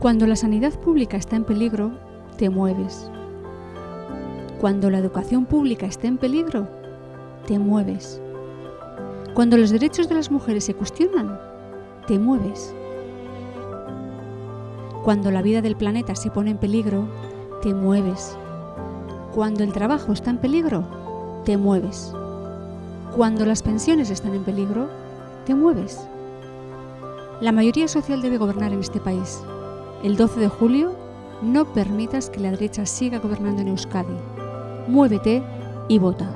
Cuando la sanidad pública está en peligro, te mueves. Cuando la educación pública está en peligro, te mueves. Cuando los derechos de las mujeres se cuestionan, te mueves. Cuando la vida del planeta se pone en peligro, te mueves. Cuando el trabajo está en peligro, te mueves. Cuando las pensiones están en peligro, te mueves. La mayoría social debe gobernar en este país. El 12 de julio, no permitas que la derecha siga gobernando en Euskadi. Muévete y vota.